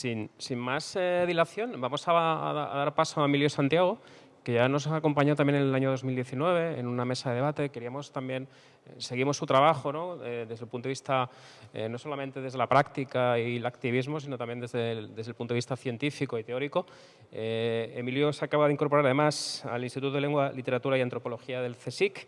sin, sin más eh, dilación, vamos a, a, dar paso a Emilio Santiago, que ya nos acompañado también en el año 2019 en una mesa de debate. Queríamos también, eh, seguimos su trabajo ¿no? Eh, desde el punto de vista, eh, no solamente desde la práctica y el activismo, sino también desde el, desde el punto de vista científico y teórico. Emilio se acaba de incorporar además al Instituto de Lengua, Literatura y Antropología del CSIC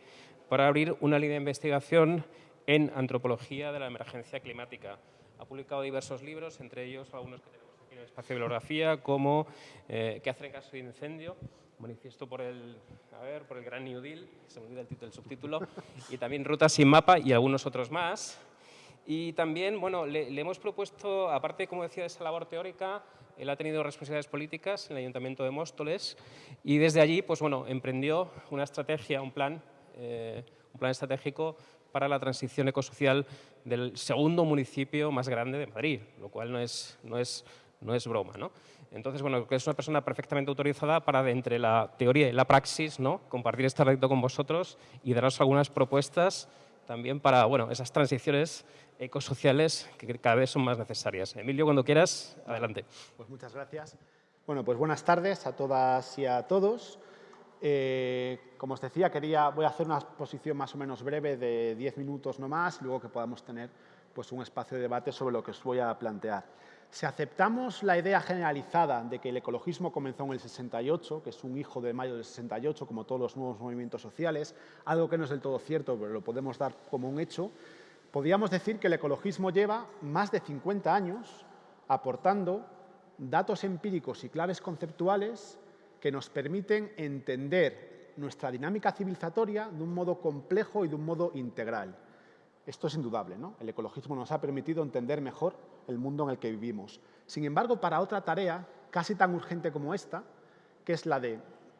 para abrir una línea de investigación en antropología de la emergencia climática. Ha publicado diversos libros, entre ellos algunos que tenemos aquí en el espacio de bibliografía, como ¿Qué hacer en caso de incendio?, manifiesto por el, a ver, por el Gran New Deal, se me olvida el, título, el subtítulo, y también Rutas sin mapa y algunos otros más. Y también, bueno, le, le, hemos propuesto, aparte, como decía, de esa labor teórica, él ha tenido responsabilidades políticas en el Ayuntamiento de Móstoles y desde allí, pues bueno, emprendió una estrategia, un plan, eh, un plan estratégico para la transición ecosocial del segundo municipio más grande de Madrid, lo cual no es, no es, no es broma, ¿no? Entonces, bueno, es una persona perfectamente autorizada para, entre la teoría y la praxis, ¿no? compartir este reto con vosotros y daros algunas propuestas también para bueno, esas transiciones ecosociales que cada vez son más necesarias. Emilio, cuando quieras, adelante. Pues muchas gracias. Bueno, pues buenas tardes a todas y a todos. Eh, como os decía, quería, voy a hacer una exposición más o menos breve de 10 minutos no más, luego que podamos tener pues, un espacio de debate sobre lo que os voy a plantear. Si aceptamos la idea generalizada de que el ecologismo comenzó en el 68, que es un hijo de mayo del 68, como todos los nuevos movimientos sociales, algo que no es del todo cierto, pero lo podemos dar como un hecho, podríamos decir que el ecologismo lleva más de 50 años aportando datos empíricos y claves conceptuales que nos permiten entender nuestra dinámica civilizatoria de un modo complejo y de un modo integral. Esto es indudable, ¿no? El ecologismo nos ha permitido entender mejor el mundo en el que vivimos. Sin embargo, para otra tarea casi tan urgente como esta, que es la de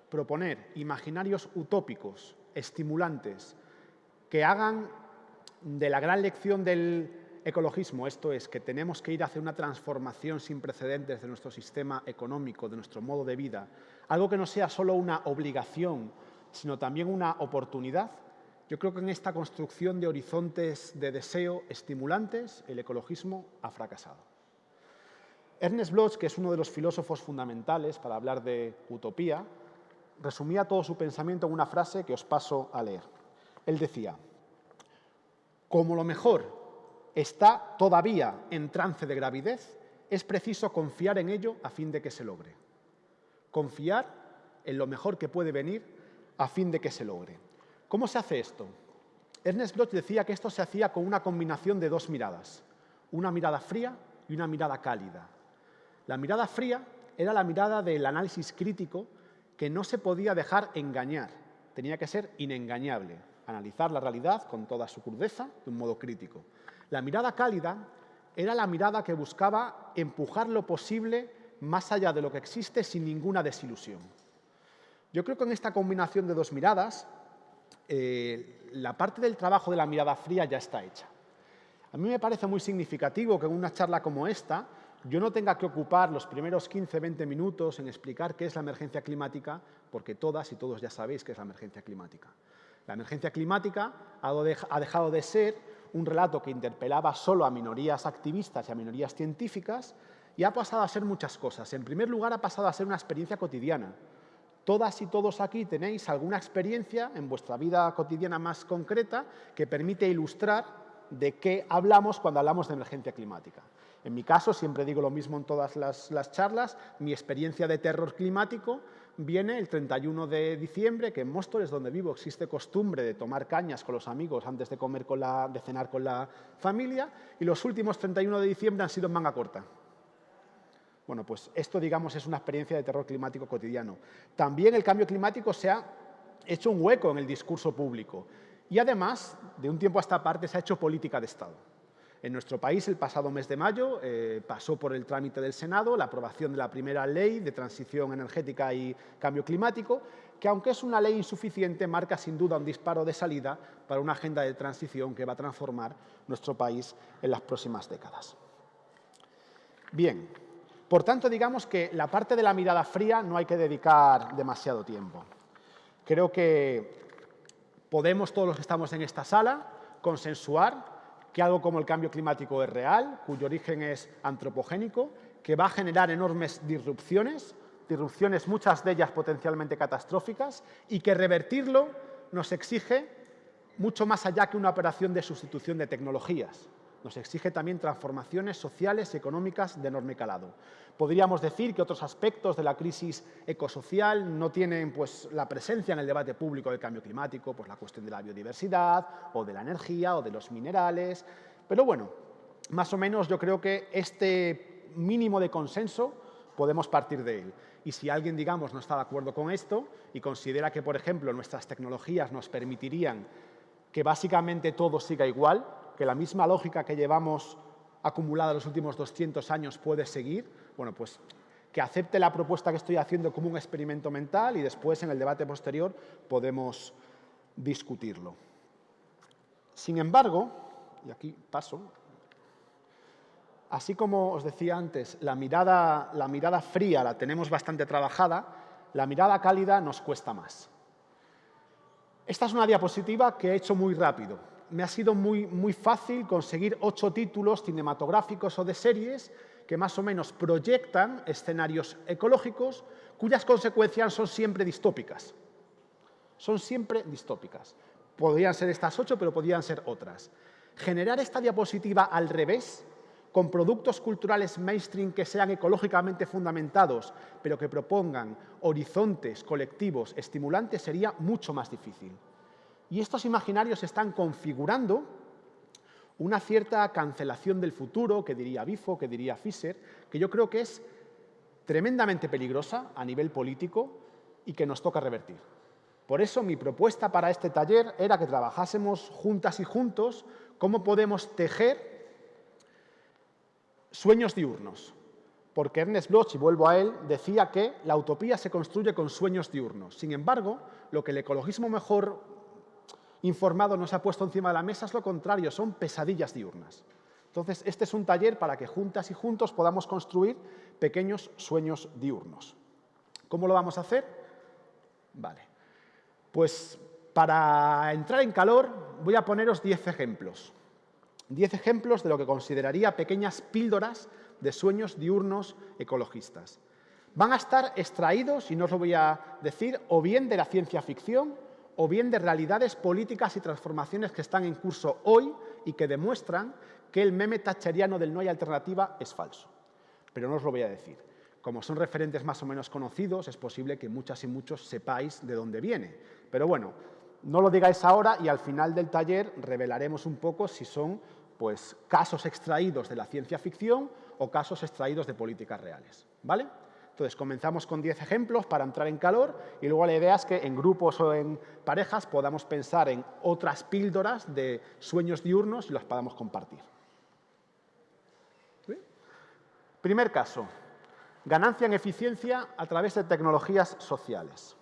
proponer imaginarios utópicos, estimulantes, que hagan de la gran lección del ecologismo, esto es, que tenemos que ir hacia una transformación sin precedentes de nuestro sistema económico, de nuestro modo de vida, algo que no sea solo una obligación, sino también una oportunidad, yo creo que en esta construcción de horizontes de deseo estimulantes, el ecologismo ha fracasado. Ernest Bloch, que es uno de los filósofos fundamentales para hablar de utopía, resumía todo su pensamiento en una frase que os paso a leer. Él decía, como lo mejor está todavía en trance de gravidez, es preciso confiar en ello a fin de que se logre. Confiar en lo mejor que puede venir a fin de que se logre. ¿Cómo se hace esto? Ernest Bloch decía que esto se hacía con una combinación de dos miradas, una mirada fría y una mirada cálida. La mirada fría era la mirada del análisis crítico que no se podía dejar engañar, tenía que ser inengañable, analizar la realidad con toda su crudeza de un modo crítico. La mirada cálida era la mirada que buscaba empujar lo posible más allá de lo que existe sin ninguna desilusión. Yo creo que en esta combinación de dos miradas eh, la parte del trabajo de la mirada fría ya está hecha. A mí me parece muy significativo que en una charla como esta yo no tenga que ocupar los primeros 15-20 minutos en explicar qué es la emergencia climática, porque todas y todos ya sabéis qué es la emergencia climática. La emergencia climática ha dejado de ser un relato que interpelaba solo a minorías activistas y a minorías científicas y ha pasado a ser muchas cosas. En primer lugar, ha pasado a ser una experiencia cotidiana. Todas y todos aquí tenéis alguna experiencia en vuestra vida cotidiana más concreta que permite ilustrar de qué hablamos cuando hablamos de emergencia climática. En mi caso, siempre digo lo mismo en todas las, las, charlas, mi experiencia de terror climático viene el 31 de diciembre, que en Móstoles, donde vivo, existe costumbre de tomar cañas con los amigos antes de, comer con la, de cenar con la familia, y los últimos 31 de diciembre han sido en manga corta. Bueno, pues esto, digamos, es una experiencia de terror climático cotidiano. También el cambio climático se ha hecho un hueco en el discurso público y, además, de un tiempo a esta parte se ha hecho política de Estado. En nuestro país, el pasado mes de mayo, eh, pasó por el trámite del Senado la aprobación de la primera ley de transición energética y cambio climático, que aunque es una ley insuficiente, marca sin duda un disparo de salida para una agenda de transición que va a transformar nuestro país en las próximas décadas. Bien, por tanto, digamos que la parte de la mirada fría no hay que dedicar demasiado tiempo. Creo que podemos, todos los que estamos en esta sala, consensuar que algo como el cambio climático es real, cuyo origen es antropogénico, que va a generar enormes disrupciones, disrupciones muchas de ellas potencialmente catastróficas, y que revertirlo nos exige mucho más allá que una operación de sustitución de tecnologías. Nos exige también transformaciones sociales y económicas de enorme calado. Podríamos decir que otros aspectos de la crisis ecosocial no tienen pues, la presencia en el debate público del cambio climático, pues la cuestión de la biodiversidad, o de la energía, o de los minerales. Pero bueno, más o menos yo creo que este mínimo de consenso podemos partir de él. Y si alguien, digamos, no está de acuerdo con esto y considera que, por ejemplo, nuestras tecnologías nos permitirían que básicamente todo siga igual, que la misma lógica que llevamos acumulada los últimos 200 años puede seguir, bueno, pues que acepte la propuesta que estoy haciendo como un experimento mental y después en el debate posterior podemos discutirlo. Sin embargo, y aquí paso, así como os decía antes, la mirada, la mirada fría la tenemos bastante trabajada, la mirada cálida nos cuesta más. Esta es una diapositiva que he hecho muy rápido. Me ha sido muy, muy fácil conseguir ocho títulos cinematográficos o de series que más o menos proyectan escenarios ecológicos cuyas consecuencias son siempre distópicas. Son siempre distópicas. Podrían ser estas ocho, pero podrían ser otras. Generar esta diapositiva al revés con productos culturales mainstream que sean ecológicamente fundamentados, pero que propongan horizontes colectivos estimulantes, sería mucho más difícil. Y estos imaginarios están configurando una cierta cancelación del futuro, que diría Bifo, que diría Fischer, que yo creo que es tremendamente peligrosa a nivel político y que nos toca revertir. Por eso mi propuesta para este taller era que trabajásemos juntas y juntos cómo podemos tejer Sueños diurnos, porque Ernest Bloch, y vuelvo a él, decía que la utopía se construye con sueños diurnos. Sin embargo, lo que el ecologismo mejor informado nos ha puesto encima de la mesa es lo contrario, son pesadillas diurnas. Entonces, este es un taller para que juntas y juntos podamos construir pequeños sueños diurnos. ¿Cómo lo vamos a hacer? Vale. Pues para entrar en calor voy a poneros 10 ejemplos. Diez ejemplos de lo que consideraría pequeñas píldoras de sueños diurnos ecologistas. Van a estar extraídos, y no os lo voy a decir, o bien de la ciencia ficción, o bien de realidades políticas y transformaciones que están en curso hoy y que demuestran que el meme tacheriano del no hay alternativa es falso. Pero no os lo voy a decir. Como son referentes más o menos conocidos, es posible que muchas y muchos sepáis de dónde viene. Pero bueno, no lo digáis ahora y al final del taller revelaremos un poco si son pues, casos extraídos de la ciencia ficción o casos extraídos de políticas reales. ¿vale? Entonces, comenzamos con 10 ejemplos para entrar en calor y luego la idea es que en grupos o en parejas podamos pensar en otras píldoras de sueños diurnos y las podamos compartir. Primer caso, ganancia en eficiencia a través de tecnologías sociales.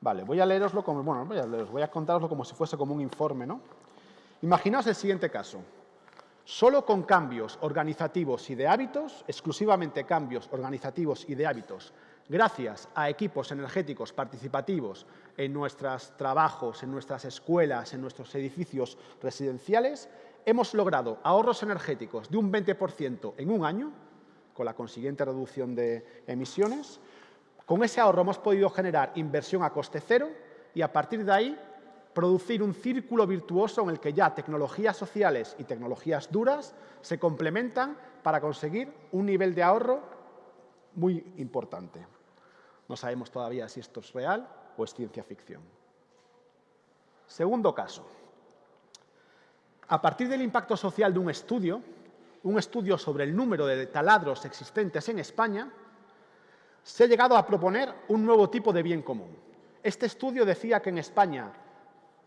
Vale, voy a leeroslo como, bueno, voy a, voy a contaroslo como si fuese como un informe, ¿no? Imaginaos el siguiente caso. Solo con cambios organizativos y de hábitos, exclusivamente cambios organizativos y de hábitos, gracias a equipos energéticos participativos en nuestros trabajos, en nuestras escuelas, en nuestros edificios residenciales, hemos logrado ahorros energéticos de un 20% en un año, con la consiguiente reducción de emisiones. Con ese ahorro hemos podido generar inversión a coste cero y a partir de ahí producir un círculo virtuoso en el que ya tecnologías sociales y tecnologías duras se complementan para conseguir un nivel de ahorro muy importante. No sabemos todavía si esto es real o es ciencia ficción. Segundo caso. A partir del impacto social de un estudio, un estudio sobre el número de taladros existentes en España, se ha llegado a proponer un nuevo tipo de bien común. Este estudio decía que en España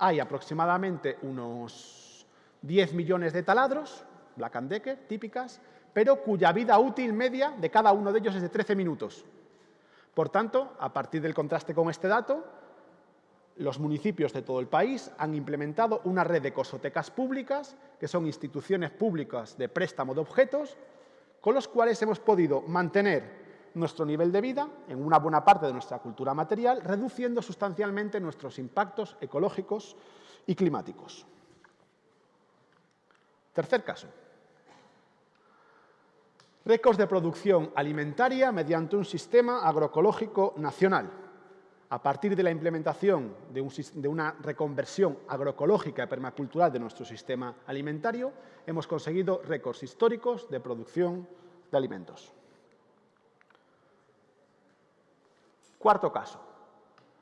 hay aproximadamente unos 10 millones de taladros, Black Decker, típicas, pero cuya vida útil media de cada uno de ellos es de 13 minutos. Por tanto, a partir del contraste con este dato, los municipios de todo el país han implementado una red de cosotecas públicas, que son instituciones públicas de préstamo de objetos, con los cuales hemos podido mantener nuestro nivel de vida en una buena parte de nuestra cultura material, reduciendo sustancialmente nuestros impactos ecológicos y climáticos. Tercer caso. Récords de producción alimentaria mediante un sistema agroecológico nacional. A partir de la implementación de, una reconversión agroecológica y permacultural de nuestro sistema alimentario, hemos conseguido récords históricos de producción de alimentos. Cuarto caso.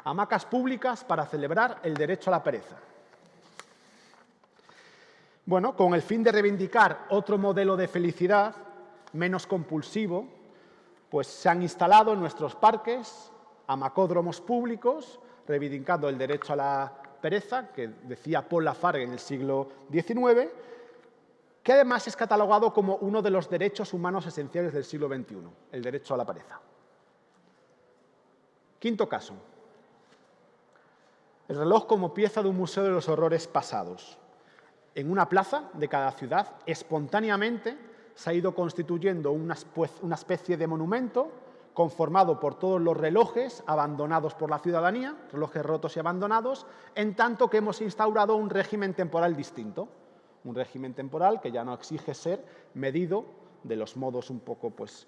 Hamacas públicas para celebrar el derecho a la pereza. Bueno, con el fin de reivindicar otro modelo de felicidad menos compulsivo, pues se han instalado en nuestros parques amacódromos públicos, reivindicando el derecho a la pereza, que decía Paul Lafargue en el siglo XIX, que además es catalogado como uno de los derechos humanos esenciales del siglo XXI, el derecho a la pereza. Quinto caso. El reloj como pieza de un museo de los horrores pasados. En una plaza de cada ciudad, espontáneamente, se ha ido constituyendo una, especie de monumento conformado por todos los relojes abandonados por la ciudadanía, relojes rotos y abandonados, en tanto que hemos instaurado un régimen temporal distinto, un régimen temporal que ya no exige ser medido de los modos un poco pues,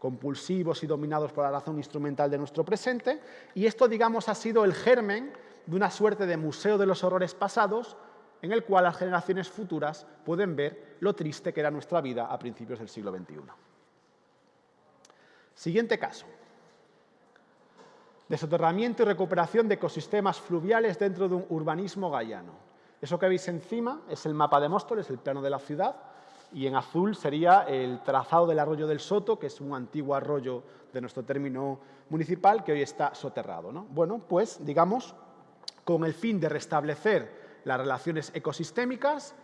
compulsivos y dominados por la razón instrumental de nuestro presente, y esto, digamos, ha sido el germen de una suerte de museo de los horrores pasados en el cual las generaciones futuras pueden ver lo triste que era nuestra vida a principios del siglo XXI. Siguiente caso. Desoterramiento y recuperación de ecosistemas fluviales dentro de un urbanismo gallano. Eso que veis encima es el mapa de Móstoles, el plano de la ciudad, y en azul sería el trazado del arroyo del Soto, que es un antiguo arroyo de nuestro término municipal que hoy está soterrado. Bueno, pues, digamos, con el fin de restablecer las relaciones ecosistémicas,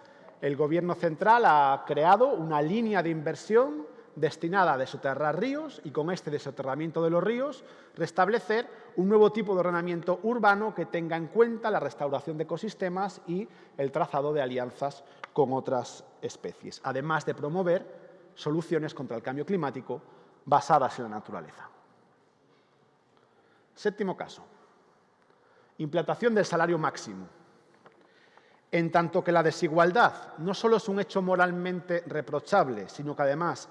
el Gobierno central ha creado una línea de inversión destinada a desoterrar ríos y con este desoterramiento de los ríos restablecer un nuevo tipo de ordenamiento urbano que tenga en cuenta la restauración de ecosistemas y el trazado de alianzas con otras especies, además de promover soluciones contra el cambio climático basadas en la naturaleza. Séptimo caso. Implantación del salario máximo. En tanto que la desigualdad no solo es un hecho moralmente reprochable, sino que además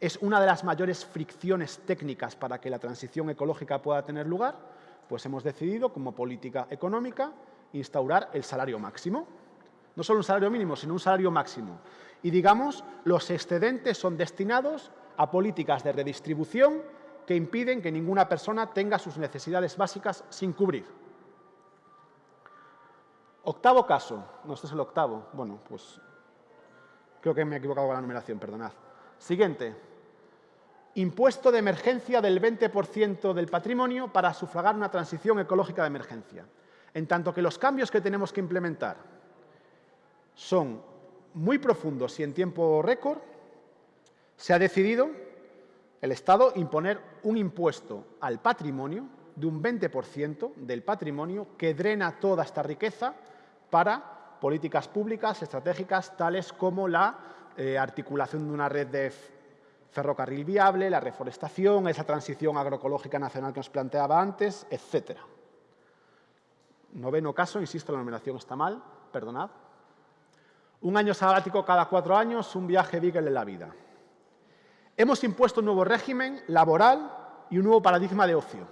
es una de las mayores fricciones técnicas para que la transición ecológica pueda tener lugar, pues hemos decidido, como política económica, instaurar el salario máximo. No solo un salario mínimo, sino un salario máximo. Y, digamos, los excedentes son destinados a políticas de redistribución que impiden que ninguna persona tenga sus necesidades básicas sin cubrir. Octavo caso. No, este es el octavo. Bueno, pues creo que me he equivocado con la numeración, perdonad. Siguiente. Impuesto de emergencia del 20% del patrimonio para sufragar una transición ecológica de emergencia. En tanto que los cambios que tenemos que implementar son muy profundos y en tiempo récord, se ha decidido el Estado imponer un impuesto al patrimonio de un 20% del patrimonio que drena toda esta riqueza para políticas públicas estratégicas tales como la eh, articulación de una red de ferrocarril viable, la reforestación, esa transición agroecológica nacional que nos planteaba antes, etc. Noveno caso, insisto, la numeración está mal, perdonad. Un año sabático cada cuatro años, un viaje Beagle en la vida. Hemos impuesto un nuevo régimen laboral y un nuevo paradigma de ocio.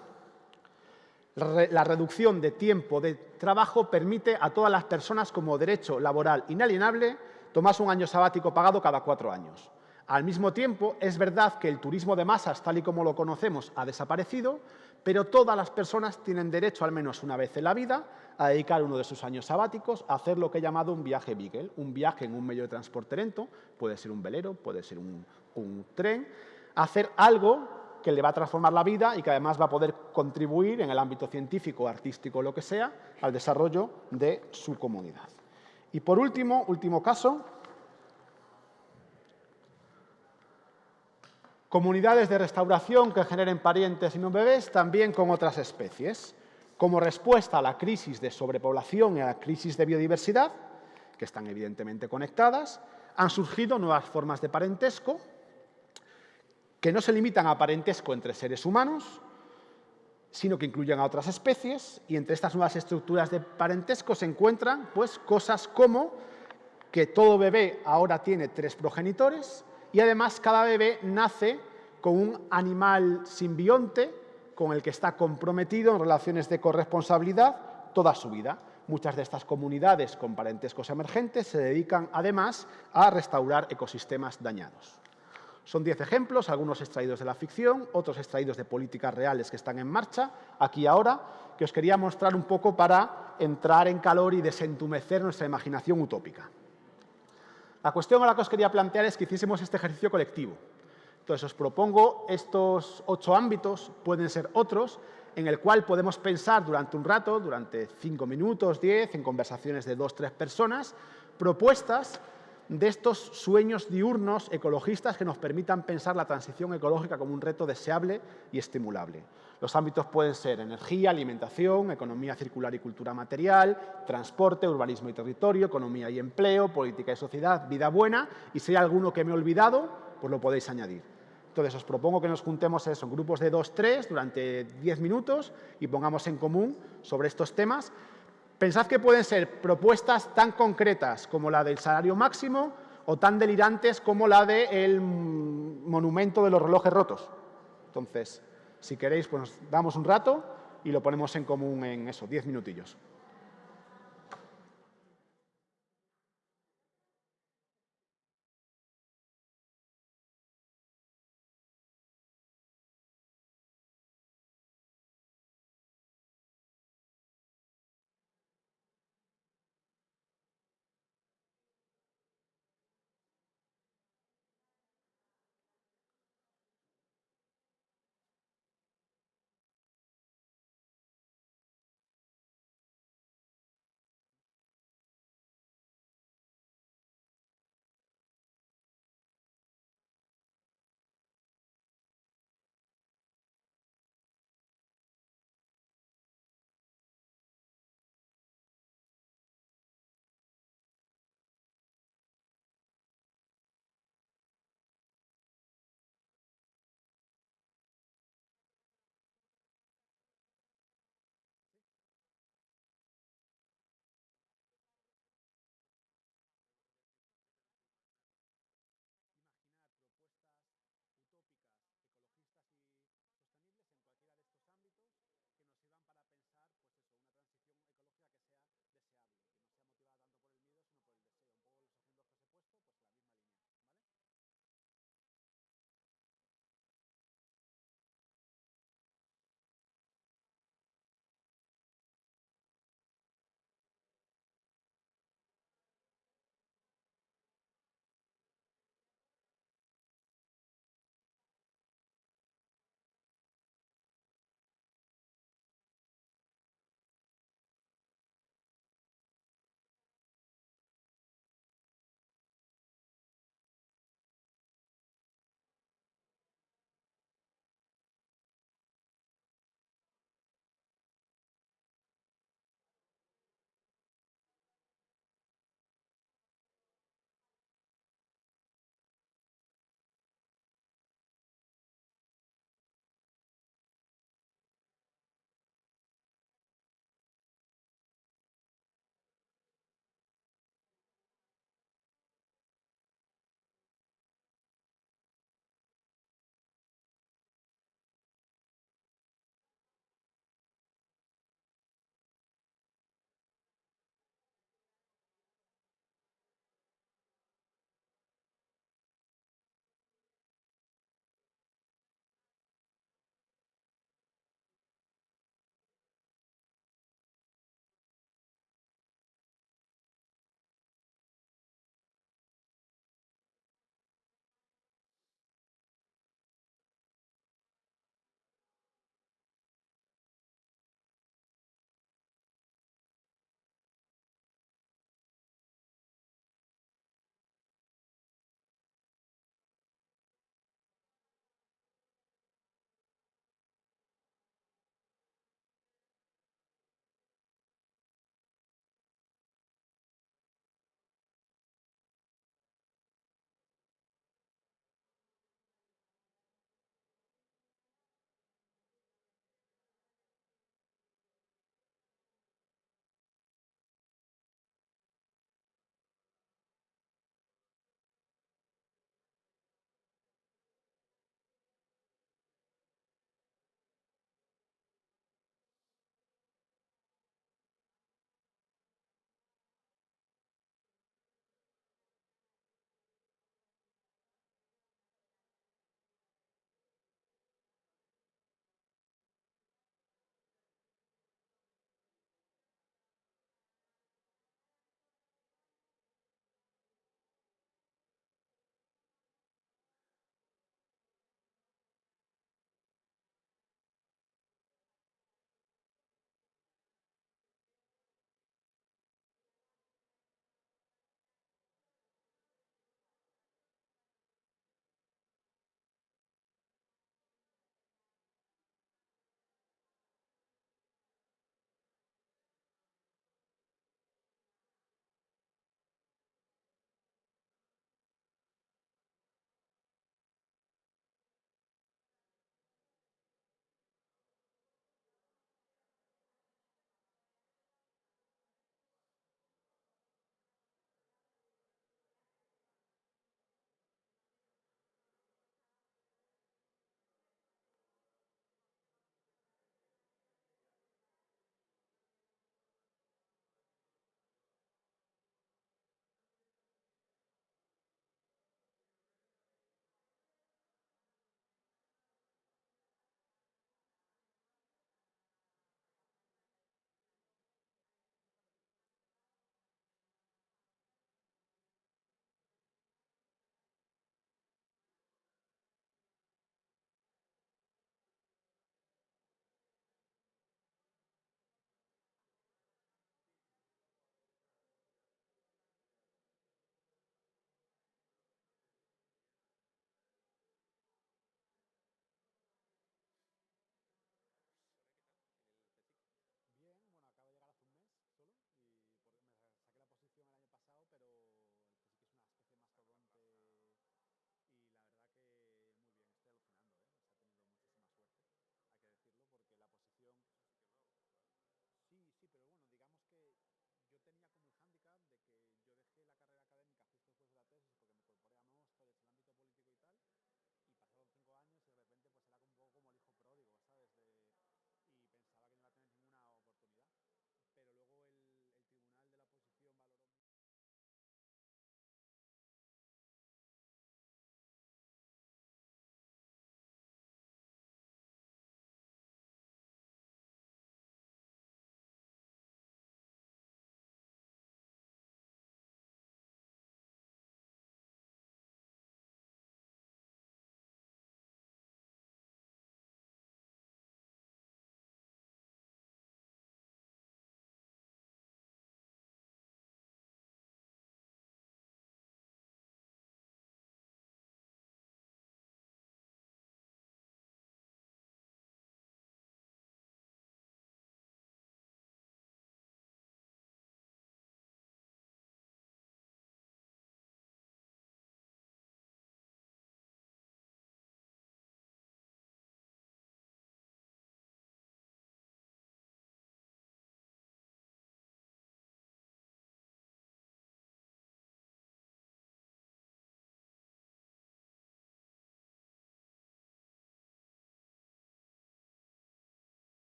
La reducción de tiempo de trabajo permite a todas las personas como derecho laboral inalienable tomarse un año sabático pagado cada cuatro años. Al mismo tiempo, es verdad que el turismo de masas, tal y como lo conocemos, ha desaparecido, pero todas las personas tienen derecho, al menos una vez en la vida, a dedicar uno de sus años sabáticos a hacer lo que he llamado un viaje Beagle, un viaje en un medio de transporte lento, puede ser un velero, puede ser un, tren, hacer algo que le va a transformar la vida y que además va a poder contribuir en el ámbito científico, artístico, lo que sea, al desarrollo de su comunidad. Y por último, último caso, comunidades de restauración que generen parientes y no bebés también con otras especies. Como respuesta a la crisis de sobrepoblación y a la crisis de biodiversidad, que están evidentemente conectadas, han surgido nuevas formas de parentesco que no se limitan a parentesco entre seres humanos, sino que incluyen a otras especies y entre estas nuevas estructuras de parentesco se encuentran pues, cosas como que todo bebé ahora tiene tres progenitores y además cada bebé nace con un animal simbionte con el que está comprometido en relaciones de corresponsabilidad toda su vida. Muchas de estas comunidades con parentescos emergentes se dedican además a restaurar ecosistemas dañados. Son diez ejemplos, algunos extraídos de la ficción, otros extraídos de políticas reales que están en marcha, aquí ahora, que os quería mostrar un poco para entrar en calor y desentumecer nuestra imaginación utópica. La cuestión a la que os quería plantear es que hiciésemos este ejercicio colectivo. Entonces, os propongo estos ocho ámbitos, pueden ser otros, en el cual podemos pensar durante un rato, durante cinco minutos, diez, en conversaciones de dos, tres personas, propuestas de estos sueños diurnos ecologistas que nos permitan pensar la transición ecológica como un reto deseable y estimulable. Los ámbitos pueden ser energía, alimentación, economía circular y cultura material, transporte, urbanismo y territorio, economía y empleo, política y sociedad, vida buena, y si hay alguno que me he olvidado, pues lo podéis añadir. Entonces, os propongo que nos juntemos eso, grupos de dos, tres, durante diez minutos y pongamos en común sobre estos temas Pensad que pueden ser propuestas tan concretas como la del salario máximo o tan delirantes como la del monumento de los relojes rotos. Entonces, si queréis, pues damos un rato y lo ponemos en común en eso, diez minutillos.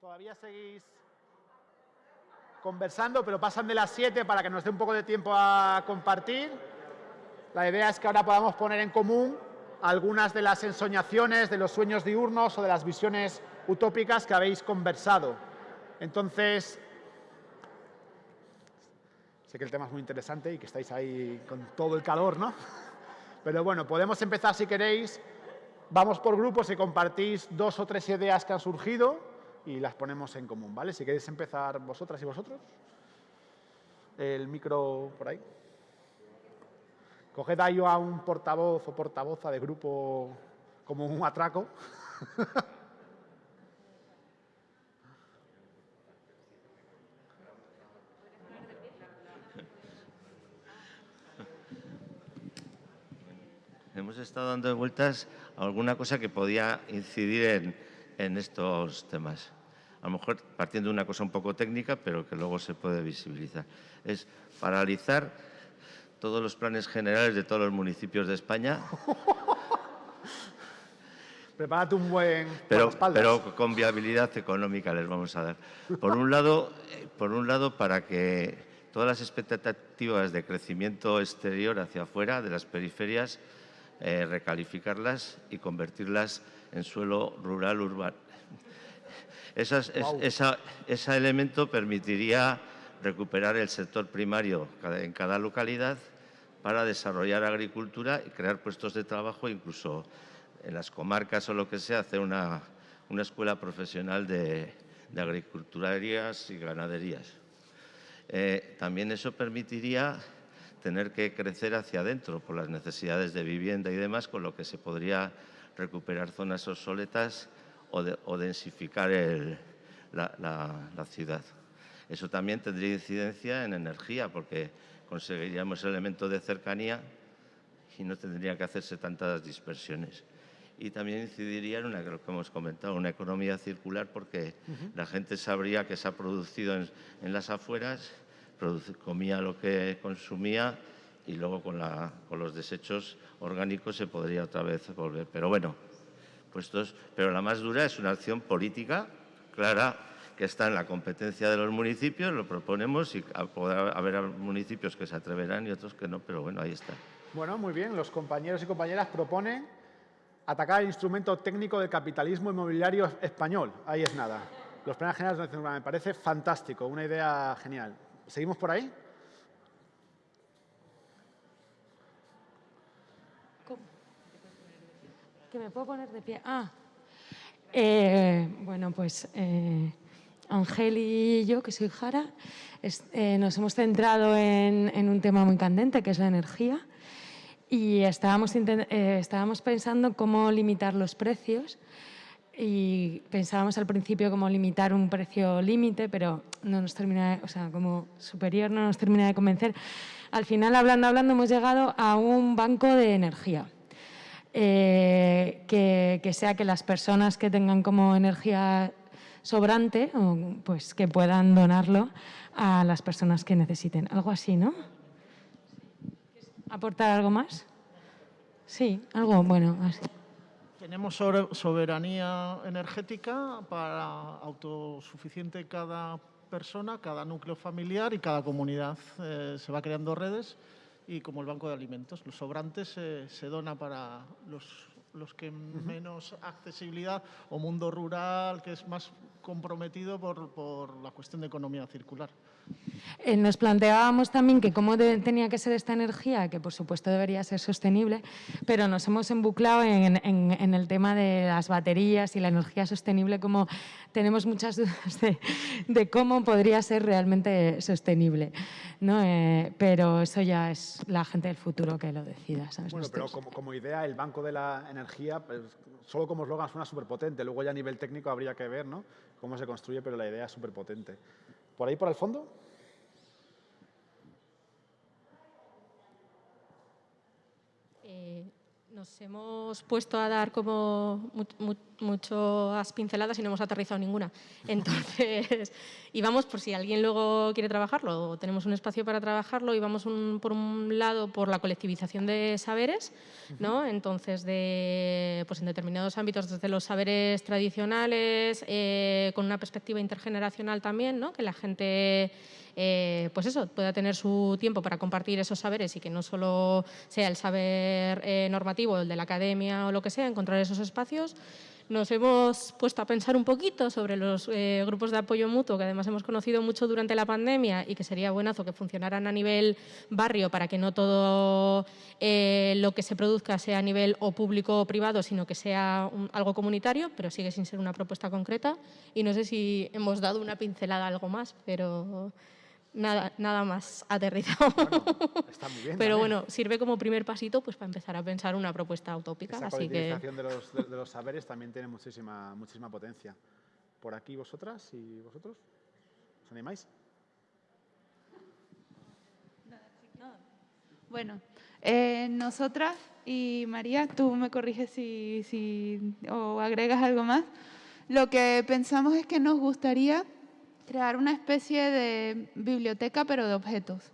Todavía seguís conversando, pero pasan de las 7 para que nos dé un poco de tiempo a compartir. La idea es que ahora podamos poner en común algunas de las ensoñaciones, de los sueños diurnos o de las visiones utópicas que habéis conversado. Entonces, sé que el tema es muy interesante y que estáis ahí con todo el calor, ¿no? Pero bueno, podemos empezar si queréis. Vamos por grupos y compartís dos o tres ideas que han surgido y las ponemos en común, ¿vale? Si queréis empezar vosotras y vosotros. El micro por ahí. Coged ahí a un portavoz o portavoza de grupo como un atraco. Hemos estado dando vueltas a alguna cosa que podía incidir en, en estos temas. A lo mejor partiendo de una cosa un poco técnica, pero que luego se puede visibilizar. Es paralizar todos los planes generales de todos los municipios de España. Prepárate un buen pero, pero con viabilidad económica les vamos a dar. Por un lado, eh, por un lado para que todas las expectativas de crecimiento exterior hacia afuera de las periferias eh, recalificarlas y convertirlas en suelo rural urbano. Esas, es- Guau. esa- ese elemento permitiría recuperar el sector primario en cada localidad para desarrollar agricultura y crear puestos de trabajo, incluso en las comarcas o lo que sea, hacer una, una escuela profesional de, de agriculturías y ganaderías. Eh, también eso permitiría tener que crecer hacia adentro por las necesidades de vivienda y demás, con lo que se podría recuperar zonas obsoletas o, de- o densificar el- la, la- la ciudad. Eso también tendría incidencia en energía, porque conseguiríamos elementos de cercanía y no tendría que hacerse tantas dispersiones. Y también incidiría en una, lo que hemos comentado, una economía circular, porque la gente sabría que se ha producido en, en las afueras, comía lo que consumía y luego con, la- con los desechos orgánicos se podría otra vez volver. Pero bueno, puestos, pero la más dura es una acción política clara que está en la competencia de los municipios, lo proponemos y podrá haber municipios que se atreverán y otros que no, pero bueno, ahí está. Bueno, muy bien. Los compañeros y compañeras proponen atacar el instrumento técnico del capitalismo inmobiliario español. Ahí es nada. Los planes generales de. Me parece fantástico, una idea genial. ¿Seguimos por ahí? Que me puedo poner de pie. Ah, eh, bueno, pues eh, Ángel y yo, que soy Jara, eh, nos hemos centrado en, un tema muy candente, que es la energía, y eh, estábamos pensando cómo limitar los precios y pensábamos al principio cómo limitar un precio límite, pero no nos termina, o sea, como superior no nos termina de convencer. Al final, hablando, hablando, hemos llegado a un banco de energía. Eh, que, sea que las personas que tengan como energía sobrante, pues que puedan donarlo a las personas que necesiten. Algo así, ¿no? ¿Aportar algo más? Sí, algo bueno. Tenemos soberanía energética para autosuficiente cada persona, cada núcleo familiar y cada comunidad. Eh, se va creando redes y como el banco de alimentos, los sobrantes se- se dona para los, los que menos accesibilidad o mundo rural que es más comprometido por, por la cuestión de economía circular. Eh, nos planteábamos también que cómo de- tenía que ser esta energía, que por supuesto debería ser sostenible, pero nos hemos embuclado en, en- en el tema de las baterías y la energía sostenible, como tenemos muchas dudas de, de cómo podría ser realmente sostenible. ¿no? Eh, pero eso ya es la gente del futuro que lo decida. ¿sabes? Bueno, pero como, como idea, el Banco de la Energía, pues, solo como eslogan suena súper potente. Luego ya a nivel técnico habría que ver ¿no? Cómo se construye, pero la idea es súper potente. ¿Por ahí, por el fondo? Eh, Nos hemos puesto a dar como muchas pinceladas y no hemos aterrizado ninguna. Entonces, íbamos por si alguien luego quiere trabajarlo, o tenemos un espacio para trabajarlo, y vamos por un lado por la colectivización de saberes, ¿no? Entonces, de, pues en determinados ámbitos, desde los saberes tradicionales, eh, con una perspectiva intergeneracional también, ¿no? Que la gente eh, pues eso, pueda tener su tiempo para compartir esos saberes y que no solo sea el saber eh, normativo, el de la academia o lo que sea, encontrar esos espacios. Nos hemos puesto a pensar un poquito sobre los eh, grupos de apoyo mutuo, que además hemos conocido mucho durante la pandemia y que sería buenazo que funcionaran a nivel barrio para que no todo lo que se produzca sea a nivel o público o privado, sino que sea algo comunitario, pero sigue sin ser una propuesta concreta. Y no sé si hemos dado una pincelada algo más, pero nada, nada más aterrizado. está muy bien, Pero bueno, sirve como primer pasito pues, para empezar a pensar una propuesta utópica. Esa así que... de los, de, los saberes también tiene muchísima, muchísima potencia. Por aquí vosotras y vosotros, ¿os animáis? Bueno, eh, nosotras y María, tú me corriges si, si, o agregas algo más. Lo que pensamos es que nos gustaría crear una especie de biblioteca, pero de objetos,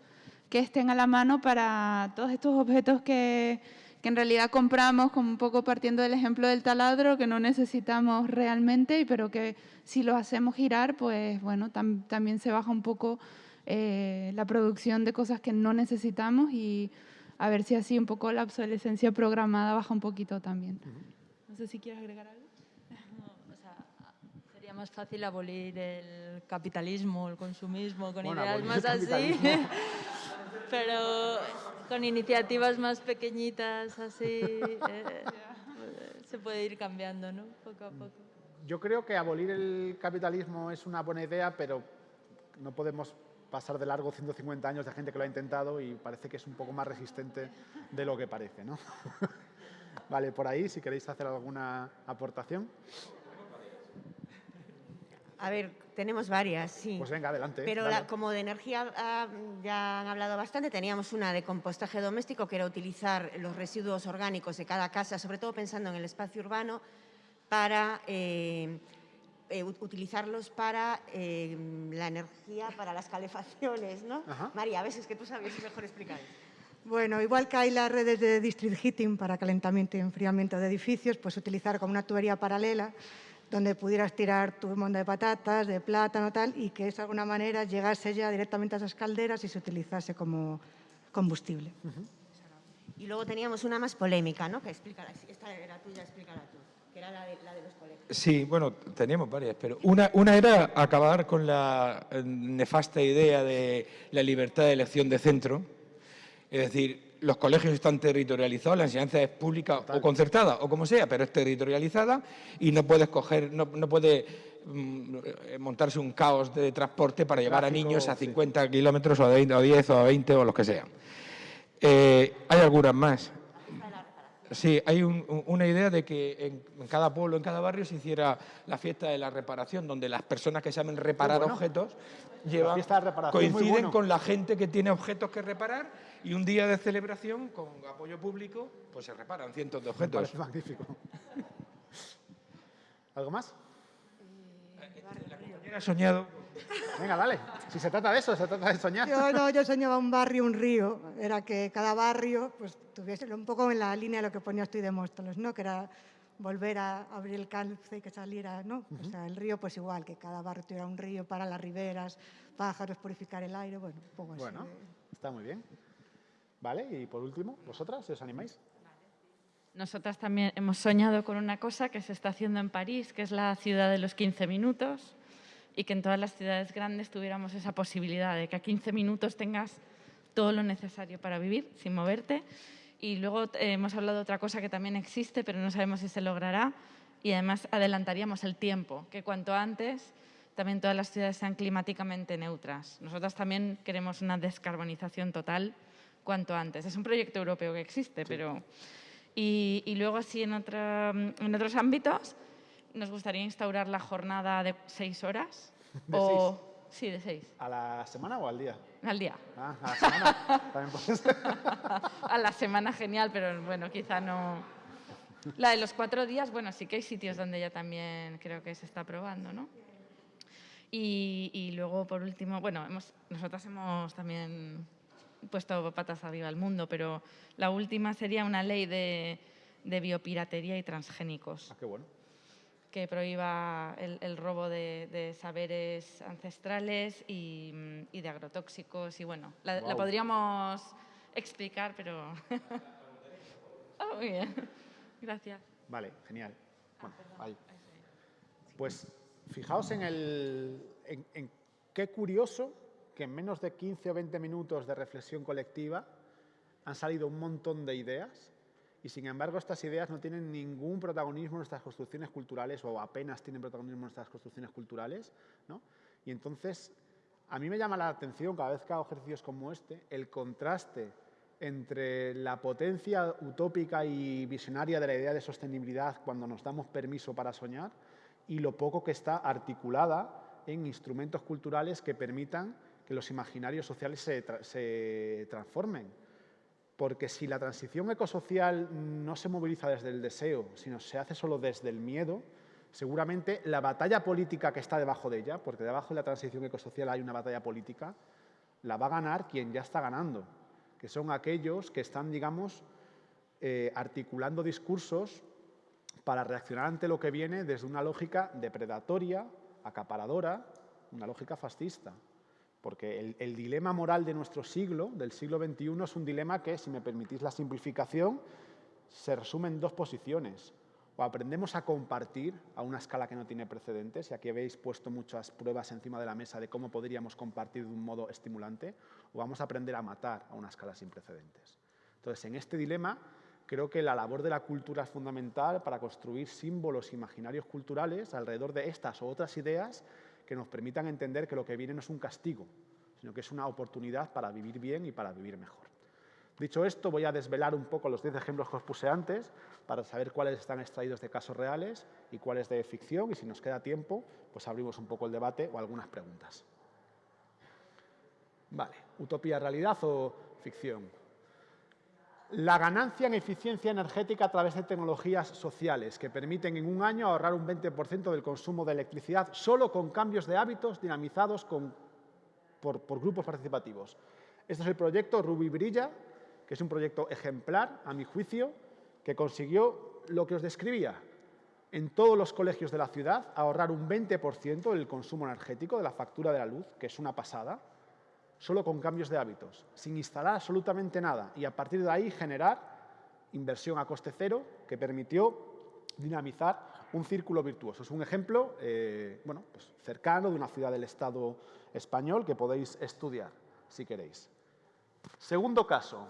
que estén a la mano para todos estos objetos que, que en realidad compramos, como un poco partiendo del ejemplo del taladro, que no necesitamos realmente, pero que si lo hacemos girar, pues bueno, también se baja un poco eh, la producción de cosas que no necesitamos y a ver si así un poco la obsolescencia programada baja un poquito también. No sé si quieres agregar algo más fácil abolir el capitalismo, el consumismo, con ideas más así, pero con iniciativas más pequeñitas, así, eh, se puede ir cambiando, ¿no? Poco a poco. Yo creo que abolir el capitalismo es una buena idea, pero no podemos pasar de largo 150 años de gente que lo ha intentado y parece que es un poco más resistente de lo que parece, ¿no? vale, por ahí, si queréis hacer alguna aportación. A ver, tenemos varias, sí. Pues venga, adelante. Pero como de energía ah, ya han hablado bastante, teníamos una de compostaje doméstico, que era utilizar los residuos orgánicos de cada casa, sobre todo pensando en el espacio urbano, para eh, eh, utilizarlos para eh, la energía, para las calefacciones, ¿no? María, a veces que tú sabes mejor explicar. Bueno, igual que hay las redes de district heating para calentamiento y enfriamiento de edificios, pues utilizar como una tubería paralela donde pudieras tirar tu monda de patatas, de plátano, tal, y que de alguna manera llegase ya directamente a esas calderas y se utilizase como combustible. Y luego teníamos una más polémica, ¿no? Que explícala, esta era tuya, explícala tú, que era la de, los colegios. Sí, bueno, teníamos varias, pero una, una era acabar con la eh, nefasta idea de la libertad de elección de centro, es decir, los colegios están territorializados, la enseñanza es pública o concertada o como sea, pero es territorializada y no puedes coger, no, puede mm, montarse un caos de transporte para llevar a niños a 50 kilómetros o a, 10 o a 20 o los que sean. Eh, hay algunas más. Sí, hay una idea de que en, cada pueblo, en cada barrio se hiciera la fiesta de la reparación, donde las personas que saben reparar objetos llevan, coinciden con la gente que tiene objetos que reparar y un día de celebración con apoyo público, pues se reparan cientos de objetos. Es magnífico. ¿Algo más? La compañera ha soñado. Venga, dale. Si se trata de eso, se trata de soñar. Yo no, yo soñaba un barrio, un río. Era que cada barrio pues, tuviese un poco en la línea de lo que ponías tú y Demóstenes, ¿no? Que era volver a abrir el calce y que saliera, ¿no? O sea, el río pues igual, que cada barrio tuviera un río para las riberas, pájaros, purificar el aire, bueno, un poco Bueno, está muy bien. ¿Vale? Y por último, ¿vosotras, os animáis? Nosotras también hemos soñado con una cosa que se está haciendo en París, que es la ciudad de los 15 minutos, y que en todas las ciudades grandes tuviéramos esa posibilidad de que a 15 minutos tengas todo lo necesario para vivir sin moverte. Y luego eh, hemos hablado de otra cosa que también existe, pero no sabemos si se logrará, y además adelantaríamos el tiempo, que cuanto antes también todas las ciudades sean climáticamente neutras. Nosotras también queremos una descarbonización total cuanto antes. Es un proyecto europeo que existe, pero... Y, luego así en, en otros ámbitos nos gustaría instaurar la jornada de seis horas. o Sí, de seis. ¿A la semana o al día? Al día. Ah, a la semana. También puede ser. A la semana genial, pero bueno, quizá no... La de los cuatro días, bueno, sí que hay sitios donde ya también creo que se está probando, ¿no? Y, y luego, por último, bueno, hemos, nosotras hemos también puesto patas arriba al mundo, pero la última sería una ley de, de biopiratería y transgénicos. Ah, qué bueno. que prohíba el, el robo de, de saberes ancestrales y, y de agrotóxicos. Y bueno, la, podríamos explicar, pero... Ah, muy bien. Gracias. Vale, genial. Bueno, ahí. Pues fijaos en, el, en, en qué curioso que en menos de 15 o 20 minutos de reflexión colectiva han salido un montón de ideas y sin embargo estas ideas no tienen ningún protagonismo en nuestras construcciones culturales o apenas tienen protagonismo en nuestras construcciones culturales. ¿no? Y entonces a mí me llama la atención cada vez que hago ejercicios como este el contraste entre la potencia utópica y visionaria de la idea de sostenibilidad cuando nos damos permiso para soñar y lo poco que está articulada en instrumentos culturales que permitan que los imaginarios sociales se, tra- se transformen. Porque si la transición ecosocial no se moviliza desde el deseo, sino se hace solo desde el miedo, seguramente la batalla política que está debajo de ella, porque debajo de la transición ecosocial hay una batalla política, la va a ganar quien ya está ganando, que son aquellos que están, digamos, eh, articulando discursos para reaccionar ante lo que viene desde una lógica depredatoria, acaparadora, una lógica fascista. Porque el, dilema moral de nuestro siglo, del siglo XXI, es un dilema que, si me permitís la simplificación, se resume en dos posiciones. O aprendemos a compartir a una escala que no tiene precedentes, y aquí habéis puesto muchas pruebas encima de la mesa de cómo podríamos compartir de un modo estimulante, o vamos a aprender a matar a una escala sin precedentes. Entonces, en este dilema, creo que la labor de la cultura es fundamental para construir símbolos imaginarios culturales alrededor de estas o otras ideas que nos permitan entender que lo que viene no es un castigo, sino que es una oportunidad para vivir bien y para vivir mejor. Dicho esto, voy a desvelar un poco los 10 ejemplos que os puse antes para saber cuáles están extraídos de casos reales y cuáles de ficción y si nos queda tiempo, pues abrimos un poco el debate o algunas preguntas. Vale, utopía, realidad o ficción. La ganancia en eficiencia energética a través de tecnologías sociales que permiten en un año ahorrar un 20% del consumo de electricidad solo con cambios de hábitos dinamizados por, por grupos participativos. Este es el proyecto Ruby Brilla, que es un proyecto ejemplar, a mi juicio, que consiguió lo que os describía. En todos los colegios de la ciudad ahorrar un 20% del consumo energético de la factura de la luz, que es una pasada, solo con cambios de hábitos, sin instalar absolutamente nada y a partir de ahí generar inversión a coste cero que permitió dinamizar un círculo virtuoso. Es un ejemplo eh, bueno, pues cercano de una ciudad del Estado español que podéis estudiar si queréis. Segundo caso,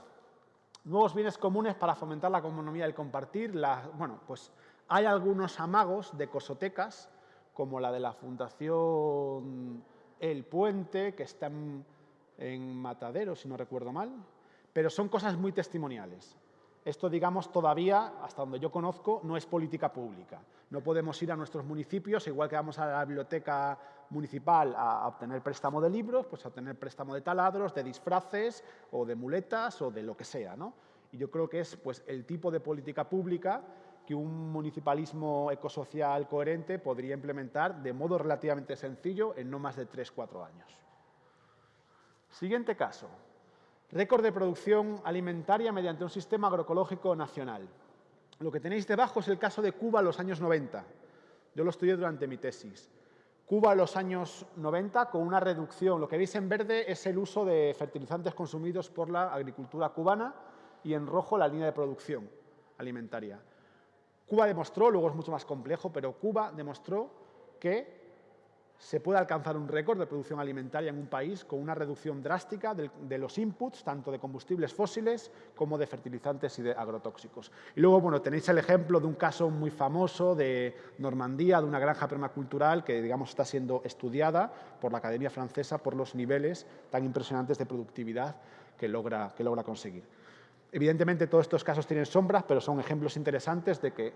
nuevos bienes comunes para fomentar la economía del compartir. Bueno, pues hay algunos amagos de cosotecas, como la de la Fundación El Puente, que está en, Matadero, si no recuerdo mal, pero son cosas muy testimoniales. Esto, digamos, todavía, hasta donde yo conozco, no es política pública. No podemos ir a nuestros municipios, igual que vamos a la biblioteca municipal a obtener préstamo de libros, pues a obtener préstamo de taladros, de disfraces o de muletas o de lo que sea. ¿no? Y yo creo que es pues, el tipo de política pública que un municipalismo ecosocial coherente podría implementar de modo relativamente sencillo en no más de 3-4 años. Siguiente caso. Récord de producción alimentaria mediante un sistema agroecológico nacional. Lo que tenéis debajo es el caso de Cuba en los años 90. Yo lo estudié durante mi tesis. Cuba en los años 90 con una reducción. Lo que veis en verde es el uso de fertilizantes consumidos por la agricultura cubana y en rojo la línea de producción alimentaria. Cuba demostró, luego es mucho más complejo, pero Cuba demostró que se puede alcanzar un récord de producción alimentaria en un país con una reducción drástica de, los inputs, tanto de combustibles fósiles como de fertilizantes y de agrotóxicos. Y luego, bueno, tenéis el ejemplo de un caso muy famoso de Normandía, de una granja permacultural que, digamos, está siendo estudiada por la Academia Francesa por los niveles tan impresionantes de productividad que logra, que logra conseguir. Evidentemente, todos estos casos tienen sombras, pero son ejemplos interesantes de que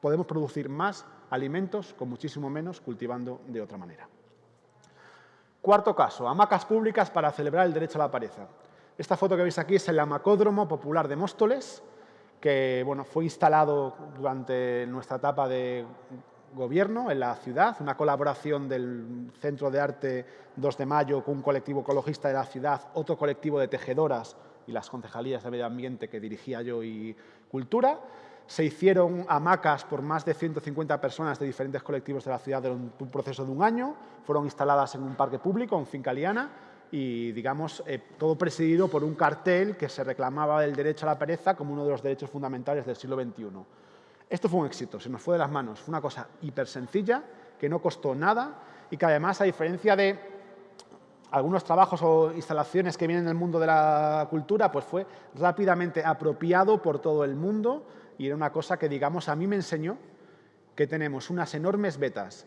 podemos producir más alimentos con muchísimo menos cultivando de otra manera. Cuarto caso, hamacas públicas para celebrar el derecho a la pareja. Esta foto que veis aquí es el hamacódromo popular de Móstoles, que bueno, fue instalado durante nuestra etapa de gobierno en la ciudad, una colaboración del Centro de Arte 2 de Mayo con un colectivo ecologista de la ciudad, otro colectivo de tejedoras y las concejalías de medio ambiente que dirigía yo y cultura. Se hicieron hamacas por más de 150 personas de diferentes colectivos de la ciudad durante un proceso de un año. Fueron instaladas en un parque público, en Finca Liana, y, digamos, eh, todo presidido por un cartel que se reclamaba el derecho a la pereza como uno de los derechos fundamentales del siglo XXI. Esto fue un éxito, se nos fue de las manos. Fue una cosa hiper sencilla, que no costó nada y que además, a diferencia de algunos trabajos o instalaciones que vienen del mundo de la cultura, pues fue rápidamente apropiado por todo el mundo y era una cosa que, digamos, a mí me enseñó que tenemos unas enormes vetas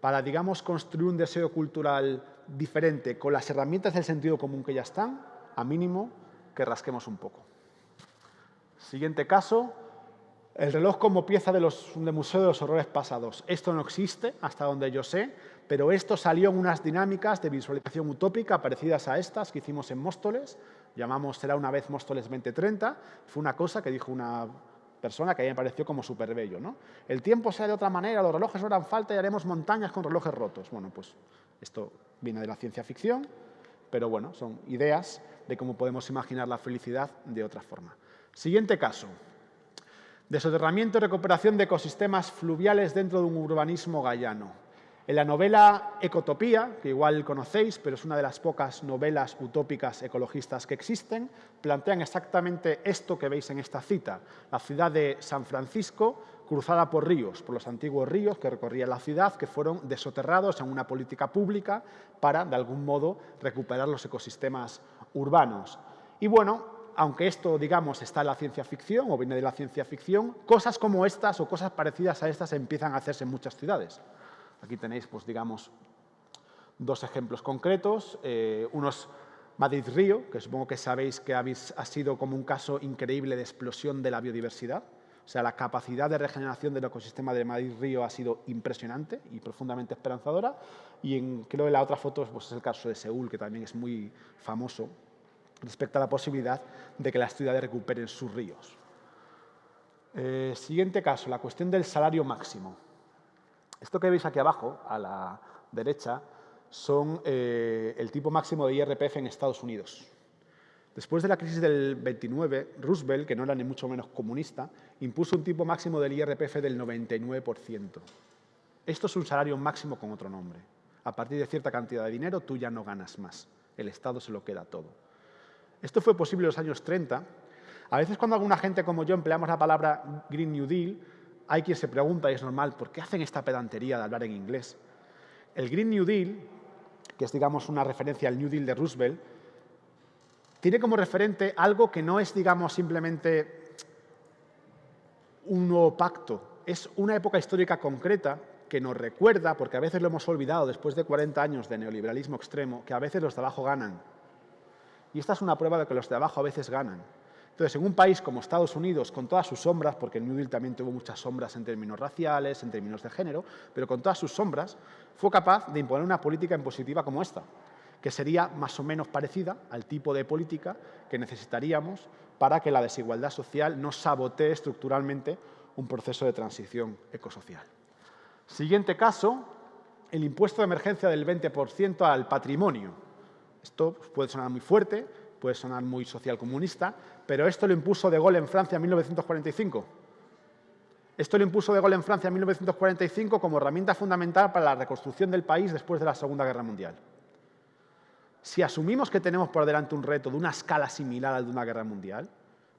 para, digamos, construir un deseo cultural diferente con las herramientas del sentido común que ya están, a mínimo que rasquemos un poco. Siguiente caso, el reloj como pieza de los, de Museo de los Horrores Pasados. Esto no existe, hasta donde yo sé, pero esto salió en unas dinámicas de visualización utópica parecidas a estas que hicimos en Móstoles. Llamamos Será una vez Móstoles 2030. Fue una cosa que dijo una persona que a mí me pareció como súper bello. ¿no? El tiempo sea de otra manera, los relojes no harán falta y haremos montañas con relojes rotos. Bueno, pues esto viene de la ciencia ficción, pero bueno, son ideas de cómo podemos imaginar la felicidad de otra forma. Siguiente caso, de soterramiento y recuperación de ecosistemas fluviales dentro de un urbanismo gallano. En la novela Ecotopía, que igual conocéis, pero es una de las pocas novelas utópicas ecologistas que existen, plantean exactamente esto que veis en esta cita. La ciudad de San Francisco cruzada por ríos, por los antiguos ríos que recorrían la ciudad, que fueron desoterrados en una política pública para, de algún modo, recuperar los ecosistemas urbanos. Y bueno, aunque esto, digamos, está en la ciencia ficción o viene de la ciencia ficción, cosas como estas o cosas parecidas a estas empiezan a hacerse en muchas ciudades. Aquí tenéis, pues, digamos, dos ejemplos concretos. Eh, uno es Madrid-Río, que supongo que sabéis que ha sido como un caso increíble de explosión de la biodiversidad. O sea, la capacidad de regeneración del ecosistema de Madrid-Río ha sido impresionante y profundamente esperanzadora. Y en, creo que la otra foto pues, es el caso de Seúl, que también es muy famoso respecto a la posibilidad de que las ciudades recuperen sus ríos. Eh, siguiente caso, la cuestión del salario máximo. Esto que veis aquí abajo, a la derecha, son eh, el tipo máximo de IRPF en Estados Unidos. Después de la crisis del 29, Roosevelt, que no era ni mucho menos comunista, impuso un tipo máximo del IRPF del 99%. Esto es un salario máximo con otro nombre. A partir de cierta cantidad de dinero tú ya no ganas más. El Estado se lo queda todo. Esto fue posible en los años 30. A veces cuando alguna gente como yo empleamos la palabra Green New Deal, hay quien se pregunta, y es normal, ¿por qué hacen esta pedantería de hablar en inglés? El Green New Deal, que es digamos una referencia al New Deal de Roosevelt, tiene como referente algo que no es, digamos, simplemente un nuevo pacto, es una época histórica concreta que nos recuerda, porque a veces lo hemos olvidado después de 40 años de neoliberalismo extremo, que a veces los de abajo ganan. Y esta es una prueba de que los de abajo a veces ganan. Entonces, en un país como Estados Unidos, con todas sus sombras, porque el New Deal también tuvo muchas sombras en términos raciales, en términos de género, pero con todas sus sombras, fue capaz de imponer una política impositiva como esta, que sería más o menos parecida al tipo de política que necesitaríamos para que la desigualdad social no sabotee estructuralmente un proceso de transición ecosocial. Siguiente caso, el impuesto de emergencia del 20% al patrimonio. Esto puede sonar muy fuerte, puede sonar muy socialcomunista, pero esto lo impuso De Gaulle en Francia en 1945. Esto lo impuso De Gaulle en Francia en 1945 como herramienta fundamental para la reconstrucción del país después de la Segunda Guerra Mundial. Si asumimos que tenemos por delante un reto de una escala similar al de una guerra mundial,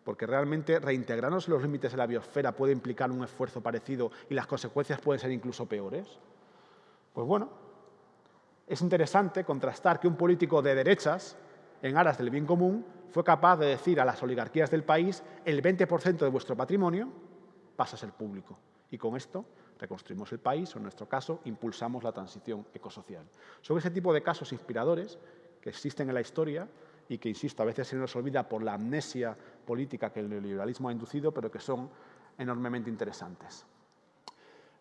porque realmente reintegrarnos los límites de la biosfera puede implicar un esfuerzo parecido y las consecuencias pueden ser incluso peores, pues bueno, es interesante contrastar que un político de derechas, en aras del bien común, fue capaz de decir a las oligarquías del país el 20% de vuestro patrimonio pasa a ser público. Y con esto reconstruimos el país o, en nuestro caso, impulsamos la transición ecosocial. Son ese tipo de casos inspiradores que existen en la historia y que, insisto, a veces se nos olvida por la amnesia política que el neoliberalismo ha inducido, pero que son enormemente interesantes.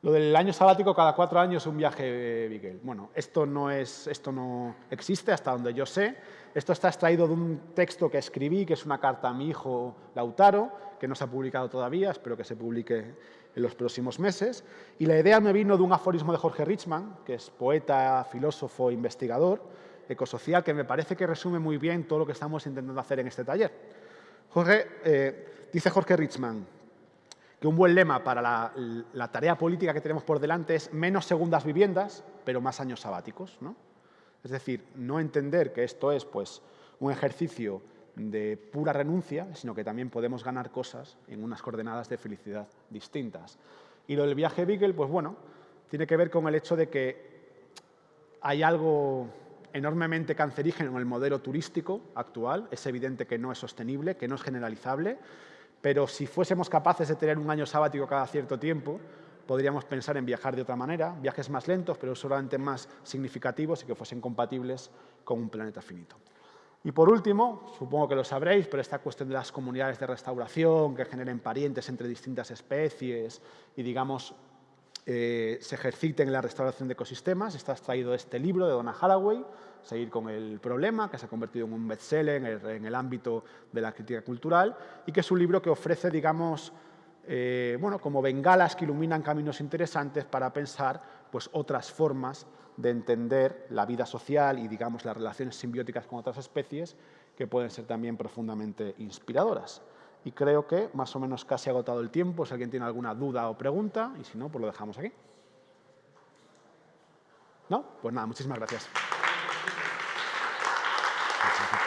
Lo del año sabático cada cuatro años un viaje Beagle. Bueno, esto no, es, esto no existe hasta donde yo sé. Esto está extraído de un texto que escribí, que es una carta a mi hijo Lautaro, que no se ha publicado todavía, espero que se publique en los próximos meses. Y la idea me vino de un aforismo de Jorge Richman, que es poeta, filósofo, investigador, ecosocial, que me parece que resume muy bien todo lo que estamos intentando hacer en este taller. Jorge, eh, dice Jorge Richman, que un buen lema para la, tarea política que tenemos por delante es menos segundas viviendas, pero más años sabáticos. ¿no? Es decir, no entender que esto es pues, un ejercicio de pura renuncia, sino que también podemos ganar cosas en unas coordenadas de felicidad distintas. Y lo del viaje Beagle, pues bueno, tiene que ver con el hecho de que hay algo enormemente cancerígeno en el modelo turístico actual. Es evidente que no es sostenible, que no es generalizable, pero si fuésemos capaces de tener un año sabático cada cierto tiempo, podríamos pensar en viajar de otra manera, viajes más lentos, pero seguramente más significativos y que fuesen compatibles con un planeta finito. Y por último, supongo que lo sabréis, pero esta cuestión de las comunidades de restauración que generen parientes entre distintas especies y, digamos, eh, se ejerciten en la restauración de ecosistemas. Está extraído de este libro de Donna Haraway, Seguir con el problema, que se ha convertido en un bestseller en en el ámbito de la crítica cultural y que es un libro que ofrece, digamos, eh, bueno, como bengalas que iluminan caminos interesantes para pensar pues, otras formas de entender la vida social y digamos, las relaciones simbióticas con otras especies que pueden ser también profundamente inspiradoras. Y creo que más o menos casi agotado el tiempo, si alguien tiene alguna duda o pregunta, y si no, pues lo dejamos aquí. ¿No? Pues nada, muchísimas gracias.